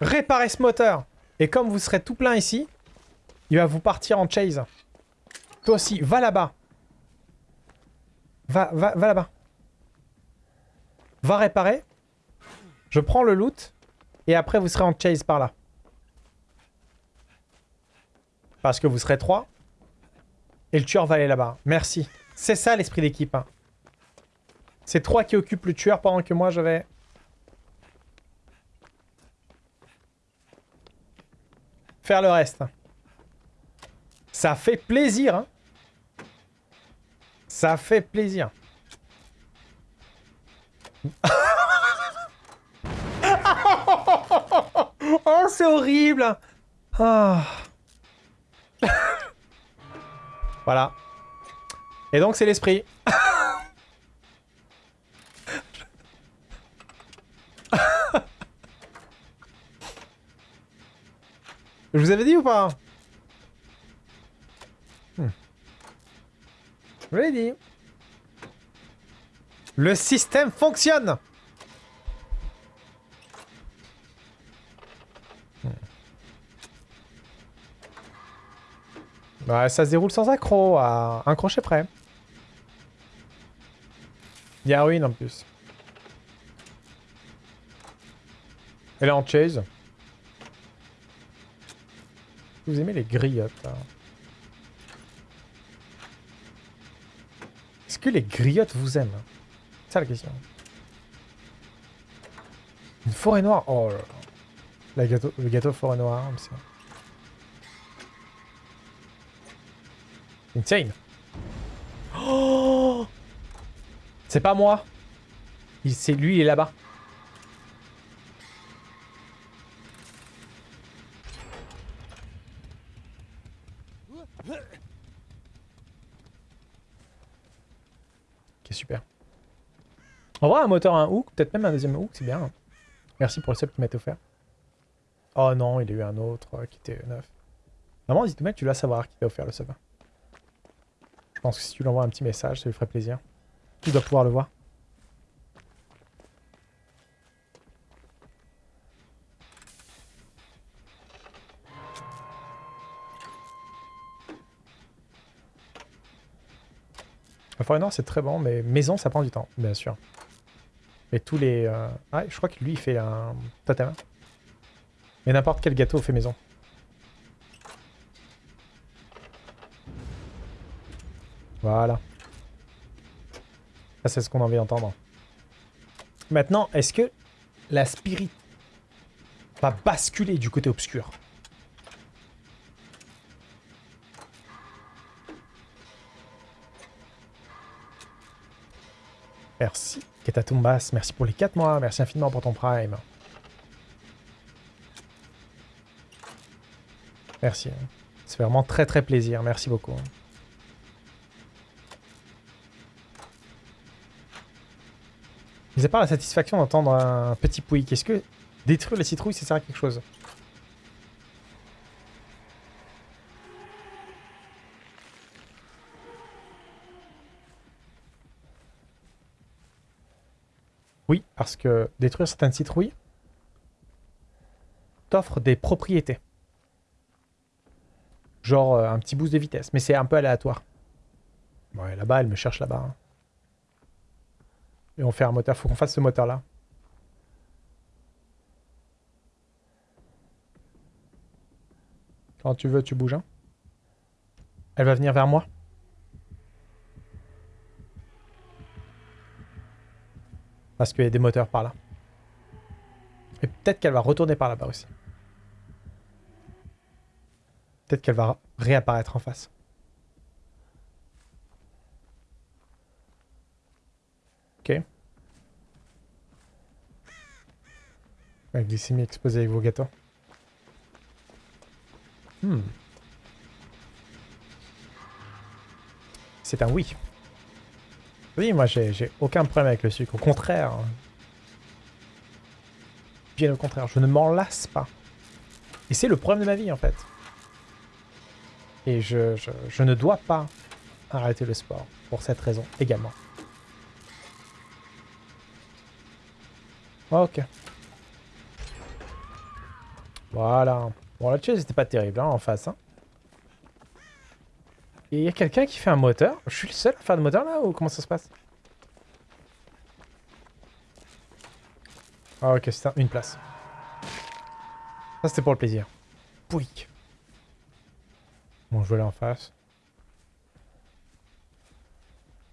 Réparez ce moteur. Et comme vous serez tout plein ici, il va vous partir en chase. Toi aussi, va là-bas. Va, va, va là-bas. Va réparer. Je prends le loot. Et après, vous serez en chase par là. Parce que vous serez trois. Et le tueur va aller là-bas. Merci. C'est ça l'esprit d'équipe. Hein. C'est trois qui occupent le tueur pendant que moi je vais... Faire le reste. Ça fait plaisir. Hein. Ça fait plaisir. oh, c'est horrible. Ah. Voilà. Et donc, c'est l'esprit. Je vous avais dit ou pas hmm. Je vous l'ai dit. Le système fonctionne Bah, ça se déroule sans accro, à un crochet près. Il y a ruine en plus. Elle est en chase. Vous aimez les griottes, Est-ce que les griottes vous aiment C'est ça la question. Une forêt noire Oh là là. La gâteau, le gâteau forêt noire, Insane. Oh C'est pas moi. C'est lui, il est là-bas. On va un moteur, un hook, peut-être même un deuxième hook, c'est bien. Merci pour le sub qui m'a été offert. Oh non, il y a eu un autre euh, qui était neuf. Normalement, dis tu dois savoir qui t'a offert le sub. Je pense que si tu lui envoies un petit message, ça lui ferait plaisir. Tu dois pouvoir le voir. La forêt noire, c'est très bon, mais maison, ça prend du temps, bien sûr. Mais tous les... Euh... Ah, je crois que lui, il fait un totem. Mais n'importe quel gâteau fait maison. Voilà. Ça, c'est ce qu'on a envie d'entendre. Maintenant, est-ce que la spirit va basculer du côté obscur? Merci. Ketatumbas, merci pour les 4 mois. Merci infiniment pour ton prime. Merci. Ça fait vraiment très très plaisir. Merci beaucoup. Part la satisfaction d'entendre un petit pouic, est-ce que détruire les citrouilles, ça sert à quelque chose? Oui, parce que détruire certaines citrouilles t'offre des propriétés. Genre euh, un petit boost de vitesse, mais c'est un peu aléatoire. Ouais, là-bas, elle me cherche là-bas. Hein. Et on fait un moteur, faut qu'on fasse ce moteur-là. Quand tu veux, tu bouges. Hein. Elle va venir vers moi. Parce qu'il y a des moteurs par là. Et peut-être qu'elle va retourner par là-bas aussi. Peut-être qu'elle va réapparaître en face. Ok. La glycémie exposée avec vos gâteaux. Hmm. C'est un oui. Oui, moi j'ai aucun problème avec le sucre, au contraire. Bien au contraire, je ne m'en lasse pas. Et c'est le problème de ma vie en fait. Et je, je, ne dois pas arrêter le sport. Pour cette raison également. Ok. Voilà. Bon, la chase c'était pas terrible hein, en face. Hein. Il y a quelqu'un qui fait un moteur. Je suis le seul à faire de moteur là ou comment ça se passe? Ah ok, c'est une place. Ça c'était pour le plaisir. Pouic. Bon, je vais aller en face.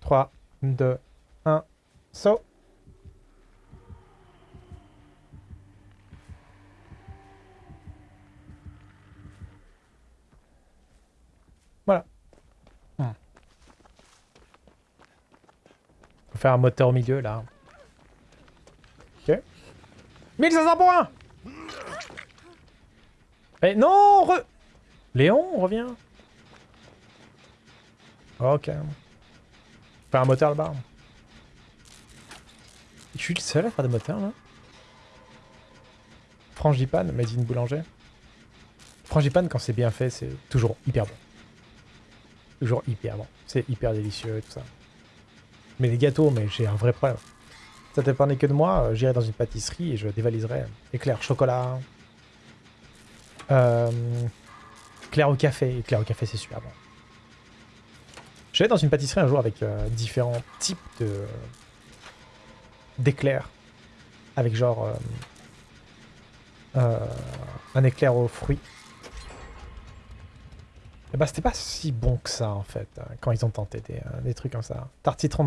3, 2, 1, saut. Faire un moteur au milieu, là. Ok. 1500 points Mais non re... Léon, revient. Ok. Faire un moteur là-bas. Je suis le seul à faire des moteurs là. Frangipane, mais une boulanger. Frangipane, quand c'est bien fait, c'est toujours hyper bon. Toujours hyper bon. C'est hyper délicieux et tout ça. Mais les gâteaux, mais j'ai un vrai problème. Ça dépendait que de moi, euh, j'irais dans une pâtisserie et je dévaliserais éclair chocolat. Euh, éclair au café. Éclair au café, c'est super bon. J'allais dans une pâtisserie un jour avec euh, différents types de d'éclairs. Avec genre un éclais aux fruits. Et bah c'était pas si bon que ça en fait, hein, quand ils ont tenté des, des trucs comme ça. Tartitron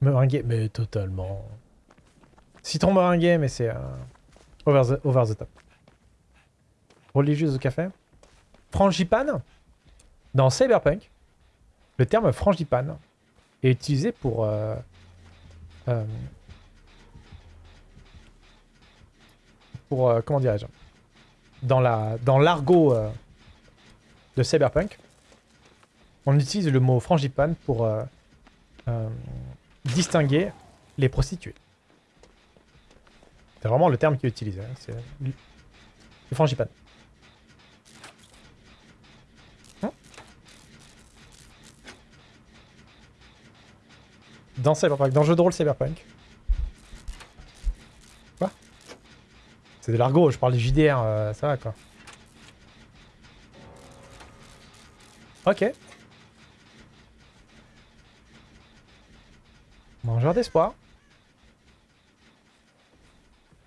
meringué, mais totalement. Citron meringué, mais c'est euh, over, the, over the top. Religieuse au café. Frangipane. Dans Cyberpunk, le terme frangipane est utilisé pour... Euh, euh, pour... comment dirais-je Dans l'argot dans l'argot de Cyberpunk, on utilise le mot frangipane pour distinguer les prostituées. C'est vraiment le terme qui est utilisé. Hein. C'est le frangipane. Hein dans Cyberpunk, dans le jeu de rôle Cyberpunk. Quoi? C'est de l'argot, je parle du JDR, euh, ça va quoi. Ok. Mangeur d'espoir.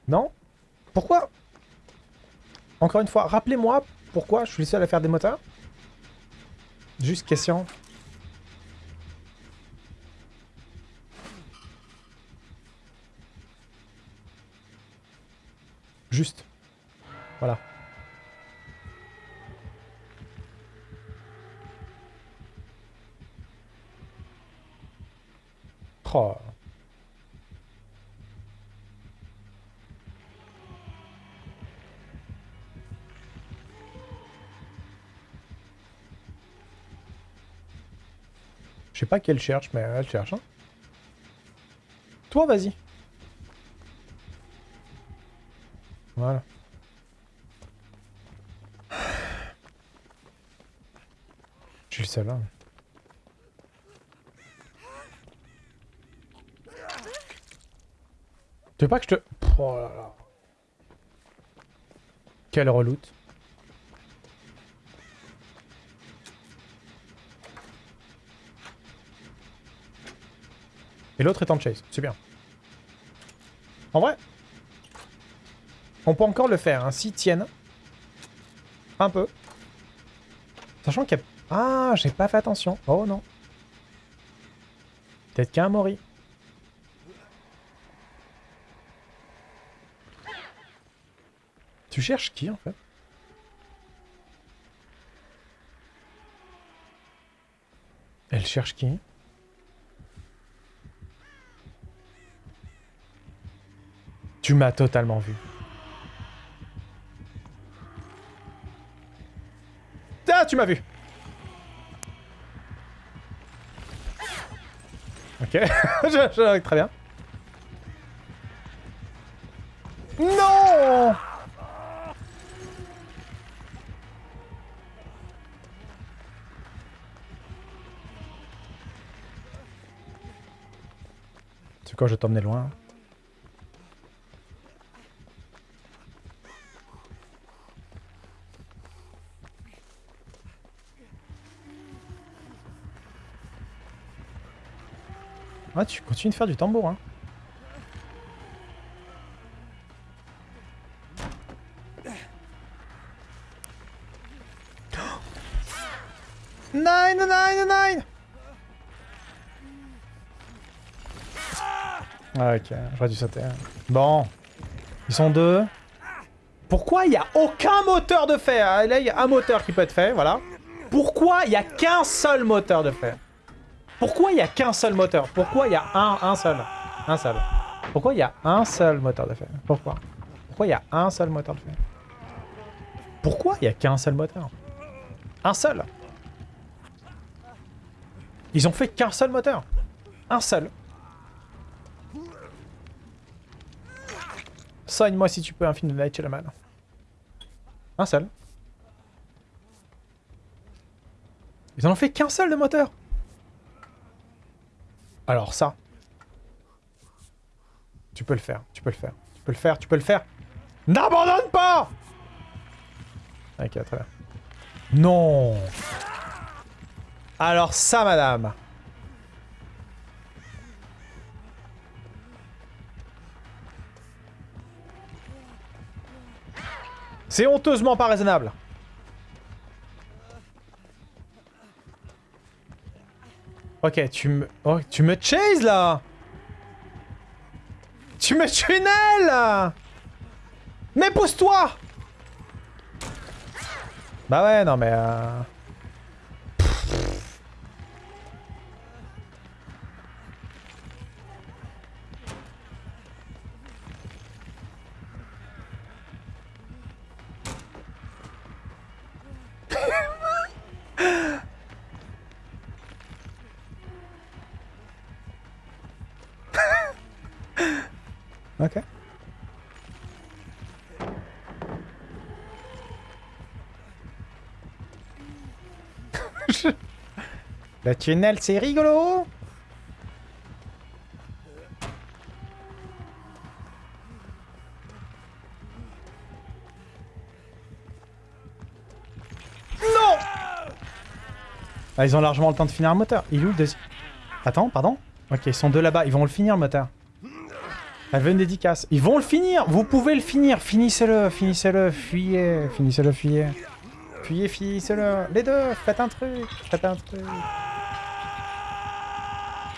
Non? Pourquoi? Encore une fois, rappelez-moi pourquoi je suis le seul à faire des moteurs Juste question. Juste. Voilà. Je sais pas qu'elle cherche, mais elle cherche. Hein. Toi, vas-y. Voilà. Je suis le seul, hein. Tu veux pas que je te... Oh là là. Quelle reloute. Et l'autre est en chase. C'est bien. En vrai, on peut encore le faire. Hein, S'ils tiennent. Un peu. Sachant qu'il y a... Ah, j'ai pas fait attention. Oh non. Peut-être qu'un Mori. Tu cherches qui en fait? Elle cherche qui? Tu m'as totalement vu. Ah, tu m'as vu. Ok, très bien. Non C'est quoi, je vais loin. Ah, tu continues de faire du tambour, hein. J'aurais dû sauter. Bon. Ils sont deux. Pourquoi il n'y a aucun moteur de fer? Ah, Là, il y a un moteur qui peut être fait, voilà. Pourquoi il n'y a qu'un seul moteur de fer? Pourquoi il n'y a qu'un seul moteur? Pourquoi il y a un, un seul? Un seul. Pourquoi il y a un seul moteur de fer? Pourquoi? Pourquoi il y a un seul moteur de fer? Pourquoi il n'y a qu'un seul moteur? Un seul Ils ont fait qu'un seul moteur. Un seul. Soigne-moi si tu peux un film de Night Shyamalan. Un seul. Ils en ont fait qu'un seul de moteur. Alors ça. Tu peux le faire, tu peux le faire. Tu peux le faire, tu peux le faire. N'abandonne pas Ok, très bien. Non Alors ça, madame. C'est honteusement pas raisonnable. Ok, tu me... Oh, tu me chase, là. Tu me tunnels Mais pousse-toi. Bah ouais, non mais... Euh... Le tunnel, c'est rigolo Non ah, Ils ont largement le temps de finir un moteur. Il est où le deuxième Attends, pardon Ok, ils sont deux là-bas. Ils vont le finir, le moteur. Elle veut une dédicace. Ils vont le finir Vous pouvez le finir Finissez-le, finissez-le, fuyez, finissez-le, fuyez. Fuyez, finissez-le. Les deux, faites un truc, faites un truc.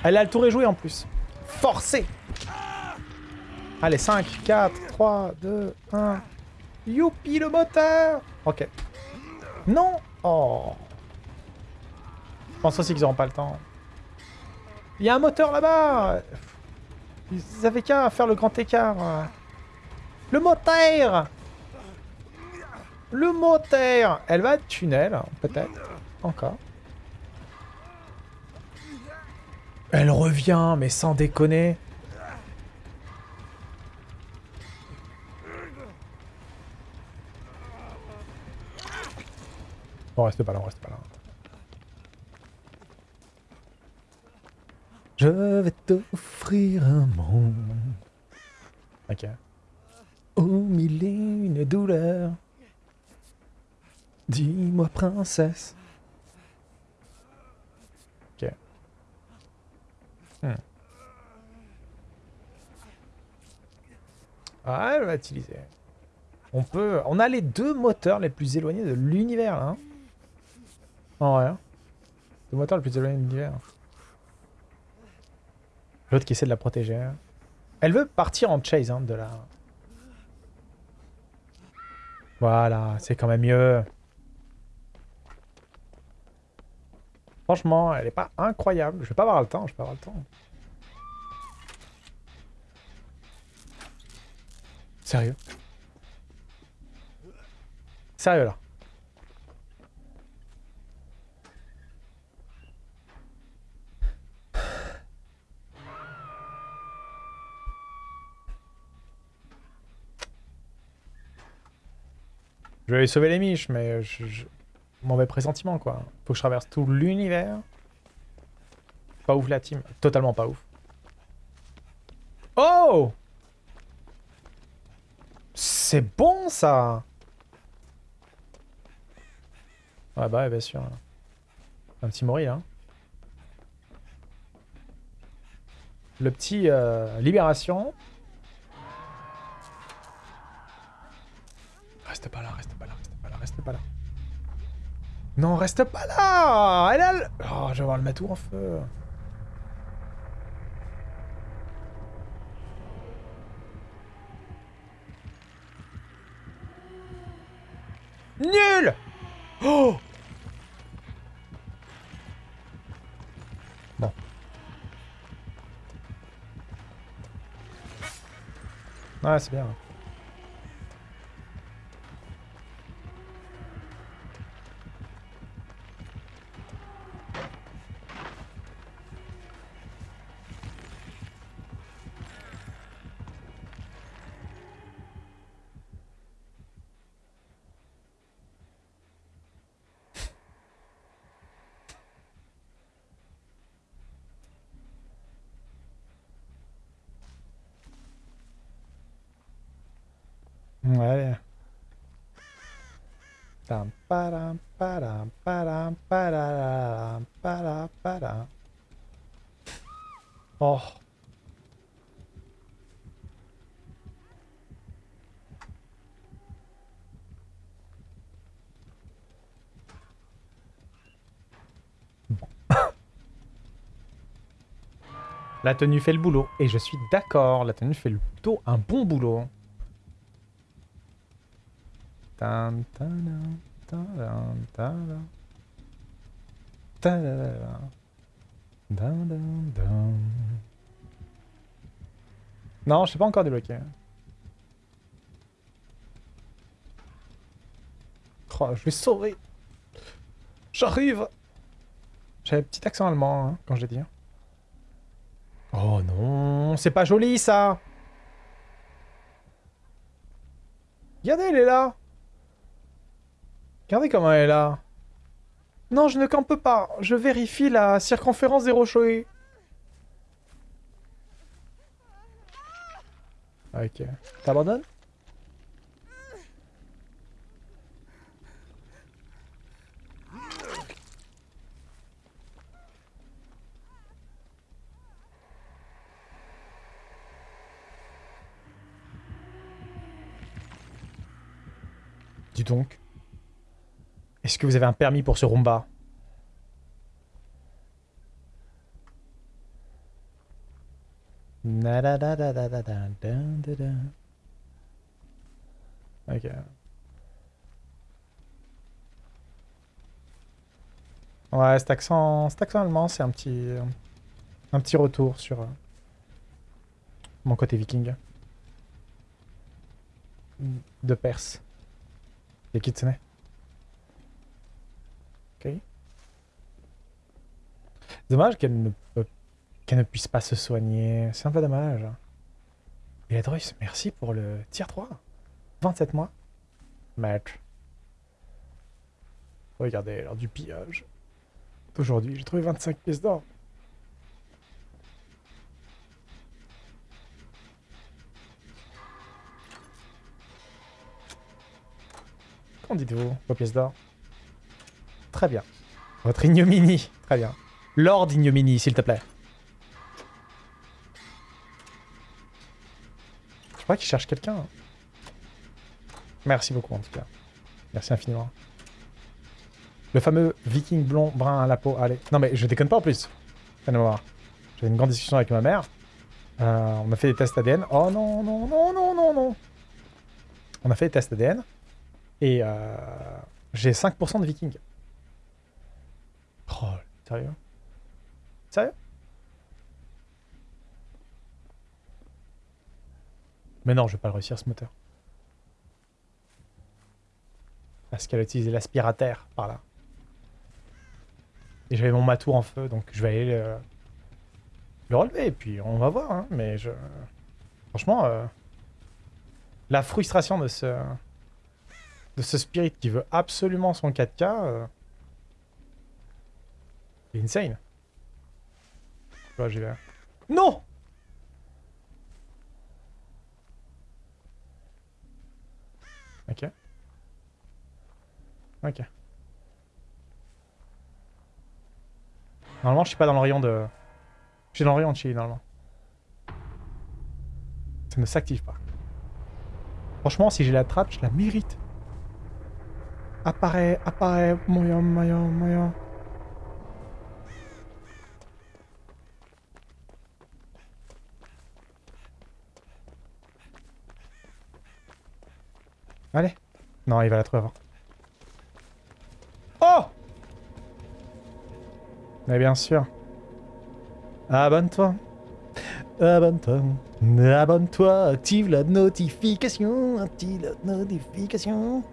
Elle a le tour est joué en plus. Forcez Allez, 5, 4, 3, 2, 1. Youpi le moteur Ok. Non Oh Je pense aussi qu'ils n'auront pas le temps. Il y a un moteur là-bas ils avaient qu'à faire le grand écart. Le moteur Le moteur Elle va tunnel, peut-être. Encore. Elle revient, mais sans déconner. On reste pas là, on reste pas là. Je vais t'offrir un monde. Ok. Au mille et une douleurs. Dis-moi, princesse. Ah, elle va utiliser. On peut... On a les deux moteurs les plus éloignés de l'univers, hein. En vrai. Hein. Moteurs les plus éloignés de l'univers. L'autre qui essaie de la protéger. Elle veut partir en chase, hein, de la... Voilà, c'est quand même mieux. Franchement, elle est pas incroyable. Je vais pas avoir le temps, je vais pas avoir le temps. Sérieux Sérieux, là Je vais sauver les miches, mais je, mauvais pressentiment, quoi. Faut que je traverse tout l'univers. Pas ouf la team. Totalement pas ouf. Oh C'est bon, ça Ouais, bah, bien sûr. Un petit Mori, là. Le petit euh, Libération. Reste pas là, reste pas là, reste pas là, reste pas là. Non, reste pas là Elle a le... Oh, je vais voir le mettre en feu. Nul Oh Bon. Ouais, c'est bien. Ouais. Oh. La tenue fait le boulot. Et je suis d'accord, la tenue fait plutôt un bon boulot. Non, je sais pas encore débloqué. Oh, je vais sauver. J'arrive. J'avais petit accent allemand hein, quand j'ai dit. Oh non, c'est pas joli ça. Regardez, elle est là. Regardez comment elle est là. Non, je ne campe pas. Je vérifie la circonférence des rochers. Ok. T'abandonnes? Dis donc. Est-ce que vous avez un permis pour ce Roomba? Ok. Ouais, cet accent, cet accent allemand, c'est un petit, un petit retour sur euh, mon côté viking. De Perse. Et Kitsune. Ok. Dommage qu'elle ne, qu'elle ne puisse pas se soigner. C'est un peu dommage. Et la Drus, merci pour le tier 3. 27 mois. Match. Regardez, lors du pillage. Aujourd'hui, j'ai trouvé 25 pièces d'or. Qu'en dites-vous, vos pièces d'or? Très bien. Votre ignominie. Très bien. Lord ignominie, s'il te plaît. Je crois qu'il cherche quelqu'un. Merci beaucoup, en tout cas. Merci infiniment. Le fameux viking blond brun à la peau. Allez. Non, mais je déconne pas en plus. J'avais une grande discussion avec ma mère. Euh, on a fait des tests ADN. Oh non, non, non, non, non, non. On a fait des tests ADN. Et euh, j'ai 5% de viking. Oh, sérieux? Sérieux? Mais non, je vais pas le réussir ce moteur. Parce qu'elle a utilisé l'aspirateur par là. Et j'avais mon matou en feu, donc je vais aller le, le relever. Et puis on va voir, hein, mais je... Franchement, euh, la frustration de ce... De ce spirit qui veut absolument son 4K... Euh, c'est insane. Je j'y vais. Non Ok. Ok. Normalement, je suis pas dans le rayon de... Je suis dans le rayon de Chili, normalement. Ça ne s'active pas. Franchement, si j'ai la trappe, je la mérite. Apparaît, apparaît, moyen, moyen, moyen. Allez. Non, il va la trouver avant. Oh Mais bien sûr. Abonne-toi. Abonne-toi. Abonne-toi. Active la notification. Active la notification.